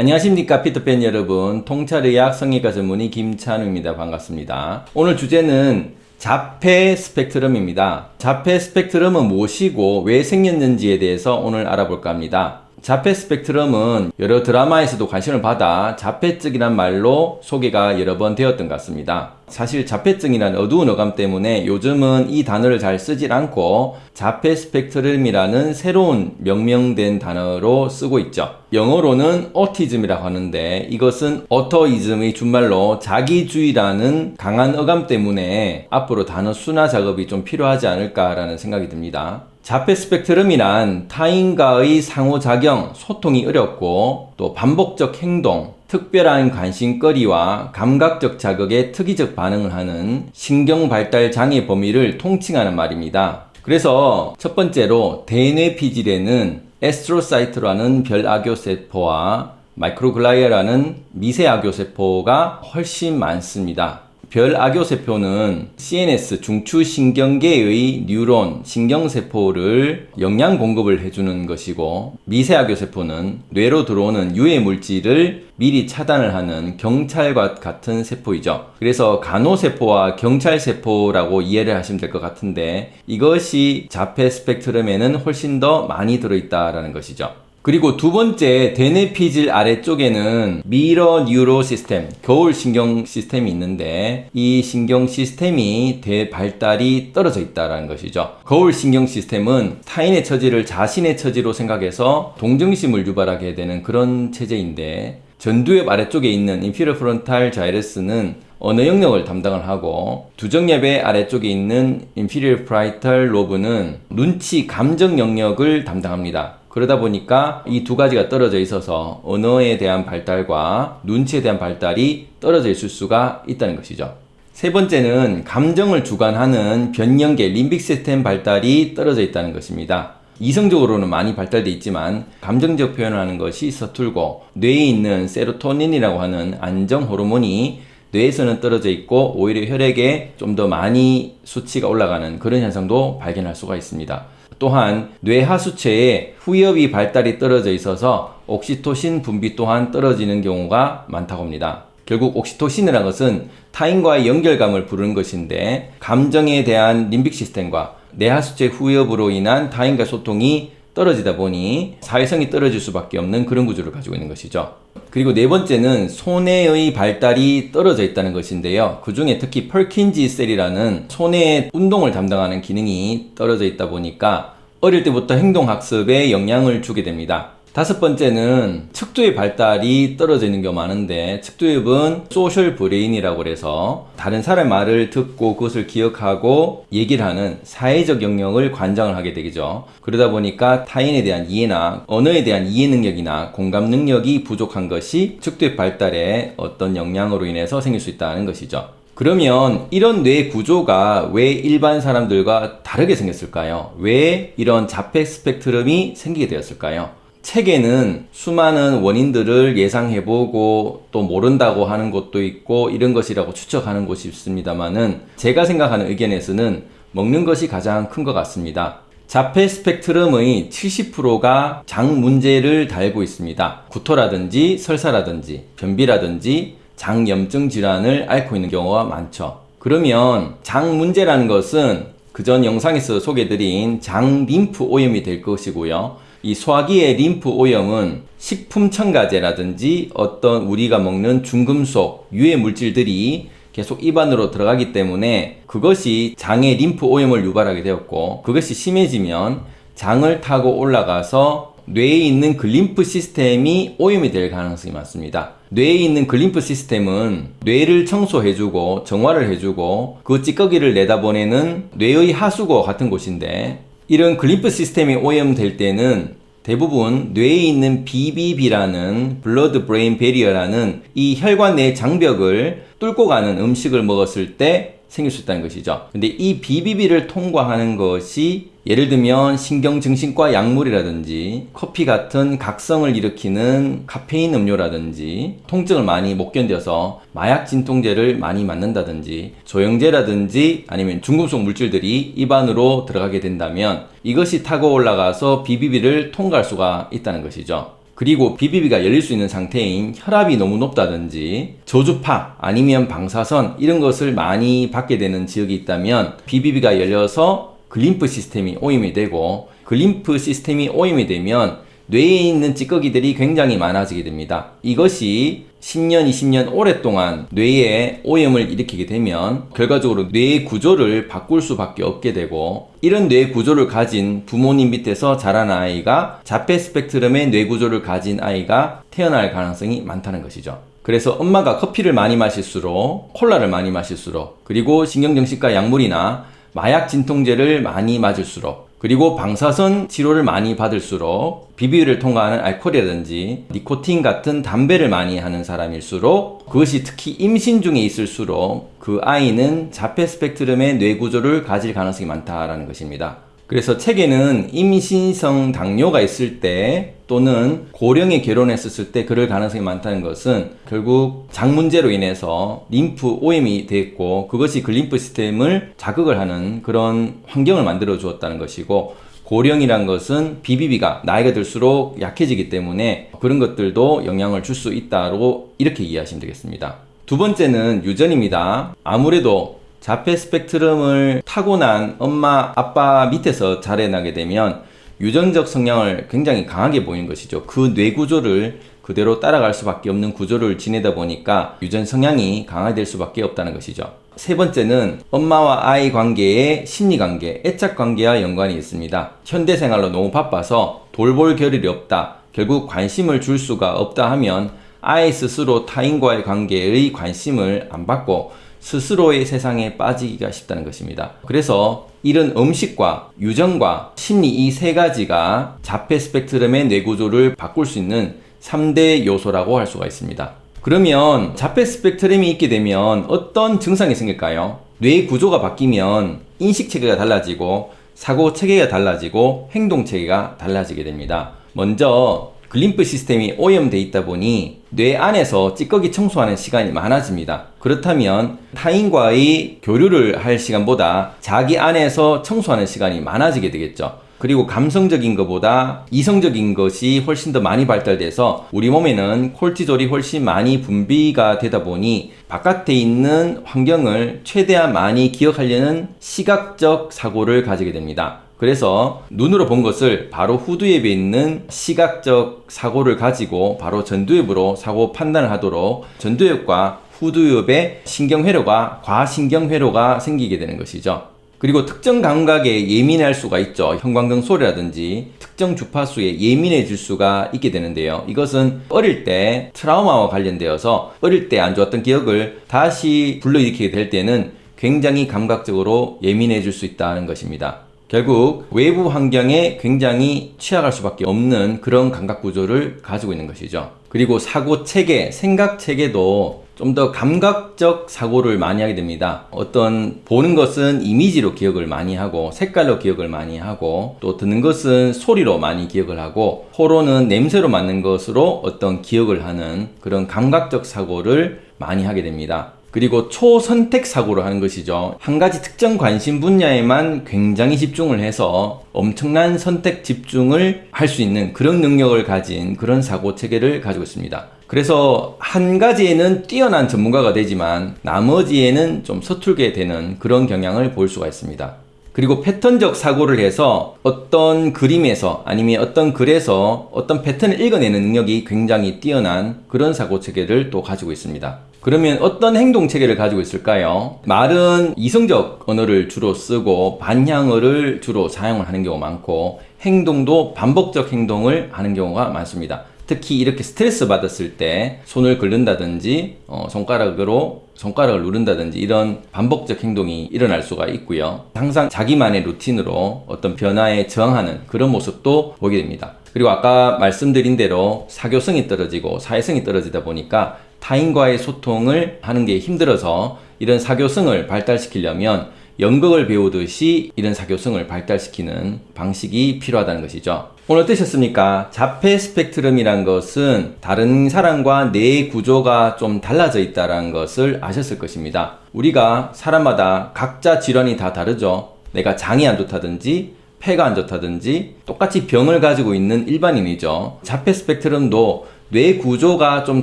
안녕하십니까 피터팬 여러분. 통찰의학 성형외과 전문의 김찬우입니다. 반갑습니다. 오늘 주제는 자폐 스펙트럼입니다. 자폐 스펙트럼은 무엇이고 왜 생겼는지에 대해서 오늘 알아볼까 합니다 자폐 스펙트럼은 여러 드라마에서도 관심을 받아 자폐증이란 말로 소개가 여러 번 되었던 것 같습니다. 사실 자폐증이란 어두운 어감 때문에 요즘은 이 단어를 잘 쓰질 않고 자폐 스펙트럼이라는 새로운 명명된 단어로 쓰고 있죠. 영어로는 autism이라고 하는데 이것은 autoism의 준말로 자기주의라는 강한 어감 때문에 앞으로 단어 순화 작업이 좀 필요하지 않을까라는 생각이 듭니다. 자폐 스펙트럼이란 타인과의 상호작용, 소통이 어렵고 또 반복적 행동, 특별한 관심거리와 감각적 자극에 특이적 반응을 하는 신경발달 장애 범위를 통칭하는 말입니다. 그래서 첫 번째로 대뇌 피질에는 astrocyte라는 별아교세포와 microglia라는 미세아교세포가 훨씬 많습니다. 별아교세포는 CNS 중추신경계의 뉴런 신경세포를 영양 공급을 해주는 것이고 미세아교세포는 뇌로 들어오는 유해 물질을 미리 차단을 하는 경찰과 같은 세포이죠. 그래서 간호세포와 경찰세포라고 이해를 하시면 될 것 같은데 이것이 자폐 스펙트럼에는 훨씬 더 많이 들어있다라는 것이죠. 그리고 두 번째 대뇌 피질 아래쪽에는 mirror neuron system 거울 신경 시스템이 있는데 이 신경 시스템이 대발달이 떨어져 있다는 것이죠. 거울 신경 시스템은 타인의 처지를 자신의 처지로 생각해서 동정심을 유발하게 되는 그런 체제인데 전두엽 아래쪽에 있는 inferior frontal gyrus는 언어 영역을 담당을 하고 두정엽의 아래쪽에 있는 inferior parietal lobe는 눈치 감정 영역을 담당합니다 그러다 보니까 이 두 가지가 떨어져 있어서 언어에 대한 발달과 눈치에 대한 발달이 떨어져 있을 수가 있다는 것이죠. 세 번째는 감정을 주관하는 변연계 림빅 시스템 발달이 떨어져 있다는 것입니다. 이성적으로는 많이 발달되어 있지만 감정적 표현을 하는 것이 서툴고 뇌에 있는 세로토닌이라고 하는 안정 호르몬이 뇌에서는 떨어져 있고 오히려 혈액에 좀 더 많이 수치가 올라가는 그런 현상도 발견할 수가 있습니다. 또한 뇌하수체에 후엽이 발달이 떨어져 있어서 옥시토신 분비 또한 떨어지는 경우가 많다고 합니다. 결국 옥시토신이라는 것은 타인과의 연결감을 부르는 것인데 감정에 대한 림빅 시스템과 뇌하수체 후엽으로 인한 타인과 소통이 떨어지다 보니 사회성이 떨어질 수밖에 없는 그런 구조를 가지고 있는 것이죠. 그리고 네 번째는 소뇌의 발달이 떨어져 있다는 것인데요. 그 중에 특히 Purkinje cell이라는 소뇌 운동을 담당하는 기능이 떨어져 있다 보니까 어릴 때부터 행동학습에 영향을 주게 됩니다. 다섯 번째는 측두의 발달이 떨어져 있는 경우 많은데 측두엽은 social brain이라고 해서 다른 사람의 말을 듣고 그것을 기억하고 얘기를 하는 사회적 영역을 관장을 하게 되죠. 그러다 보니까 타인에 대한 이해나 언어에 대한 이해 능력이나 공감 능력이 부족한 것이 측두의 발달에 어떤 영향으로 인해서 생길 수 있다는 것이죠. 그러면 이런 뇌 구조가 왜 일반 사람들과 다르게 생겼을까요? 왜 이런 자폐 스펙트럼이 생기게 되었을까요? 책에는 수많은 원인들을 예상해보고 또 모른다고 하는 것도 있고 이런 것이라고 추측하는 곳이 있습니다만은 제가 생각하는 의견에서는 먹는 것이 가장 큰 것 같습니다. 자폐 스펙트럼의 70%가 장 문제를 달고 있습니다. 구토라든지 설사라든지 변비라든지 장염증 질환을 앓고 있는 경우가 많죠. 그러면 장 문제라는 것은 그전 영상에서 소개드린 장 림프 오염이 될 것이고요. 이 소화기의 림프 오염은 식품 첨가제라든지 어떤 우리가 먹는 중금속, 유해 물질들이 계속 입안으로 들어가기 때문에 그것이 장의 림프 오염을 유발하게 되었고 그것이 심해지면 장을 타고 올라가서 뇌에 있는 glymph 시스템이 오염이 될 가능성이 많습니다. 뇌에 있는 glymph 시스템은 뇌를 청소해주고 정화를 해주고 그 찌꺼기를 내다보내는 뇌의 하수구와 같은 곳인데 이런 glymph 시스템이 오염될 때는 대부분 뇌에 있는 BBB라는 blood brain barrier라는 이 혈관 내 장벽을 뚫고 가는 음식을 먹었을 때 생길 수 있다는 것이죠. 근데 이 BBB를 통과하는 것이 예를 들면 신경정신과 약물이라든지 커피 같은 각성을 일으키는 카페인 음료라든지 통증을 많이 못 견뎌서 마약 진통제를 많이 맞는다든지 조영제라든지 아니면 중금속 물질들이 입안으로 들어가게 된다면 이것이 타고 올라가서 BBB를 통과할 수가 있다는 것이죠. 그리고 BBB가 열릴 수 있는 상태인 혈압이 너무 높다든지 저주파 아니면 방사선 이런 것을 많이 받게 되는 지역이 있다면 BBB가 열려서 glymph 시스템이 오염이 되고 glymph 시스템이 오염이 되면 뇌에 있는 찌꺼기들이 굉장히 많아지게 됩니다. 이것이 10년, 20년 오랫동안 뇌에 오염을 일으키게 되면 결과적으로 뇌의 구조를 바꿀 수밖에 없게 되고 이런 뇌 구조를 가진 부모님 밑에서 자란 아이가 자폐 스펙트럼의 뇌 구조를 가진 아이가 태어날 가능성이 많다는 것이죠. 그래서 엄마가 커피를 많이 마실수록 콜라를 많이 마실수록 그리고 신경정신과 약물이나 마약 진통제를 많이 맞을수록 그리고 방사선 치료를 많이 받을수록 비비를 통과하는 알코올이라든지 니코틴 같은 담배를 많이 하는 사람일수록 그것이 특히 임신 중에 있을수록 그 아이는 자폐 스펙트럼의 뇌 구조를 가질 가능성이 많다라는 것입니다. 그래서 책에는 임신성 당뇨가 있을 때 또는 고령에 결혼했었을 때 그럴 가능성이 많다는 것은 결국 장 문제로 인해서 림프 오염이 됐고 그것이 그 림프 시스템을 자극을 하는 그런 환경을 만들어 주었다는 것이고 고령이란 것은 BBB가 나이가 들수록 약해지기 때문에 그런 것들도 영향을 줄 수 있다고 이렇게 이해하시면 되겠습니다. 두 번째는 유전입니다. 아무래도 자폐 스펙트럼을 타고난 엄마, 아빠 밑에서 자라나게 되면 유전적 성향을 굉장히 강하게 보이는 것이죠. 그 뇌 구조를 그대로 따라갈 수밖에 없는 구조를 지내다 보니까 유전 성향이 강화될 수밖에 없다는 것이죠. 세 번째는 엄마와 아이 관계의 심리 관계, 애착 관계와 연관이 있습니다. 현대 생활로 너무 바빠서 돌볼 겨를이 없다. 결국 관심을 줄 수가 없다 하면 아이 스스로 타인과의 관계의 관심을 안 받고 스스로의 세상에 빠지기가 쉽다는 것입니다. 그래서 이런 음식과 유전과 심리 이 세 가지가 자폐 스펙트럼의 뇌구조를 바꿀 수 있는 3대 요소라고 할 수가 있습니다. 그러면 자폐 스펙트럼이 있게 되면 어떤 증상이 생길까요? 뇌 구조가 바뀌면 인식 체계가 달라지고 사고 체계가 달라지고 행동 체계가 달라지게 됩니다. 먼저 glymph 시스템이 오염돼 있다 보니 뇌 안에서 찌꺼기 청소하는 시간이 많아집니다. 그렇다면 타인과의 교류를 할 시간보다 자기 안에서 청소하는 시간이 많아지게 되겠죠. 그리고 감성적인 것보다 이성적인 것이 훨씬 더 많이 발달돼서 우리 몸에는 콜티졸이 훨씬 많이 분비가 되다 보니 바깥에 있는 환경을 최대한 많이 기억하려는 시각적 사고를 가지게 됩니다. 그래서 눈으로 본 것을 바로 후두엽에 있는 시각적 사고를 가지고 바로 전두엽으로 사고 판단을 하도록 전두엽과 후두엽의 신경회로가 과신경회로가 생기게 되는 것이죠. 그리고 특정 감각에 예민할 수가 있죠. 형광등 소리라든지 특정 주파수에 예민해질 수가 있게 되는데요. 이것은 어릴 때 트라우마와 관련되어서 어릴 때 안 좋았던 기억을 다시 불러일으키게 될 때는 굉장히 감각적으로 예민해질 수 있다는 것입니다. 결국 외부 환경에 굉장히 취약할 수밖에 없는 그런 감각 구조를 가지고 있는 것이죠. 그리고 사고 체계, 생각 체계도 좀 더 감각적 사고를 많이 하게 됩니다. 어떤 보는 것은 이미지로 기억을 많이 하고 색깔로 기억을 많이 하고 또 듣는 것은 소리로 많이 기억을 하고 코로는 냄새로 맞는 것으로 어떤 기억을 하는 그런 감각적 사고를 많이 하게 됩니다. 그리고 초선택 사고를 하는 것이죠. 한 가지 특정 관심 분야에만 굉장히 집중을 해서 엄청난 선택 집중을 할 수 있는 그런 능력을 가진 그런 사고 체계를 가지고 있습니다. 그래서 한 가지에는 뛰어난 전문가가 되지만 나머지에는 좀 서툴게 되는 그런 경향을 볼 수가 있습니다. 그리고 패턴적 사고를 해서 어떤 그림에서 아니면 어떤 글에서 어떤 패턴을 읽어내는 능력이 굉장히 뛰어난 그런 사고 체계를 또 가지고 있습니다. 그러면 어떤 행동 체계를 가지고 있을까요? 말은 이성적 언어를 주로 쓰고 반향어를 주로 사용을 하는 경우가 많고 행동도 반복적 행동을 하는 경우가 많습니다. 특히 이렇게 스트레스 받았을 때 손을 긁는다든지 어, 손가락으로 손가락을 누른다든지 이런 반복적 행동이 일어날 수가 있고요. 항상 자기만의 루틴으로 어떤 변화에 저항하는 그런 모습도 보게 됩니다. 그리고 아까 말씀드린 대로 사교성이 떨어지고 사회성이 떨어지다 보니까 타인과의 소통을 하는 게 힘들어서 이런 사교성을 발달시키려면 연극을 배우듯이 이런 사교성을 발달시키는 방식이 필요하다는 것이죠. 오늘 어떠셨습니까? 자폐 스펙트럼이란 것은 다른 사람과 뇌 구조가 좀 달라져 있다는 것을 아셨을 것입니다. 우리가 사람마다 각자 질환이 다 다르죠. 내가 장이 안 좋다든지 폐가 안 좋다든지 똑같이 병을 가지고 있는 일반인이죠. 자폐 스펙트럼도 뇌 구조가 좀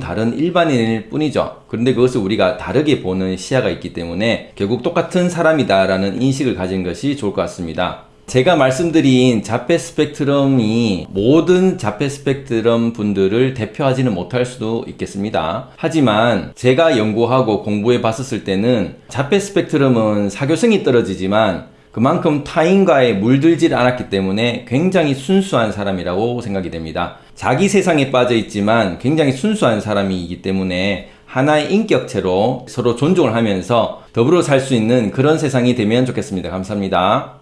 다른 일반인일 뿐이죠. 그런데 그것을 우리가 다르게 보는 시야가 있기 때문에 결국 똑같은 사람이다 라는 인식을 가진 것이 좋을 것 같습니다. 제가 말씀드린 자폐 스펙트럼이 모든 자폐 스펙트럼 분들을 대표하지는 못할 수도 있겠습니다. 하지만 제가 연구하고 공부해 봤었을 때는 자폐 스펙트럼은 사교성이 떨어지지만 그만큼 타인과의 물들질 않았기 때문에 굉장히 순수한 사람이라고 생각이 됩니다. 자기 세상에 빠져 있지만 굉장히 순수한 사람이기 때문에 하나의 인격체로 서로 존중을 하면서 더불어 살 수 있는 그런 세상이 되면 좋겠습니다. 감사합니다.